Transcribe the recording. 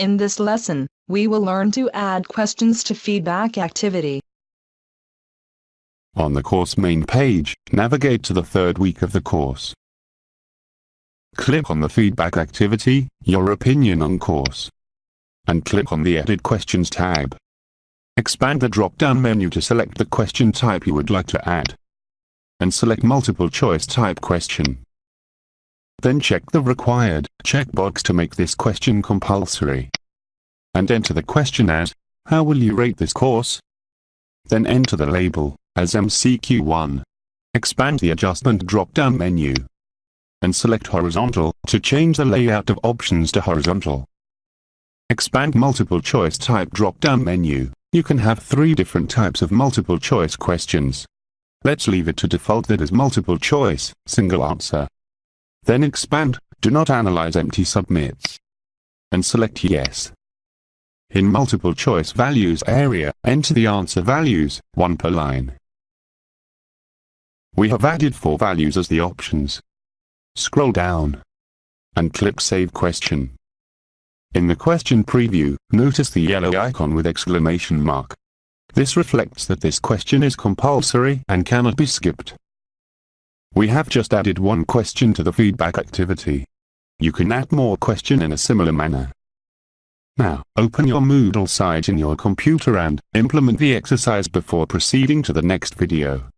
In this lesson, we will learn to add questions to feedback activity. On the course main page, navigate to the third week of the course. Click on the feedback activity, your opinion on course. And click on the Edit Questions tab. Expand the drop-down menu to select the question type you would like to add. And select multiple choice type question. Then check the required checkbox to make this question compulsory. And enter the question as, how will you rate this course? Then enter the label, as MCQ1. Expand the adjustment drop-down menu. And select horizontal, to change the layout of options to horizontal. Expand multiple choice type drop-down menu. You can have three different types of multiple choice questions. Let's leave it to default that is multiple choice, single answer. Then expand, do not analyze empty submits. And select yes. In multiple choice values area, enter the answer values, one per line. We have added four values as the options. Scroll down. And click Save Question. In the question preview, notice the yellow icon with exclamation mark. This reflects that this question is compulsory and cannot be skipped. We have just added one question to the feedback activity. You can add more question in a similar manner. Now, open your Moodle site in your computer and implement the exercise before proceeding to the next video.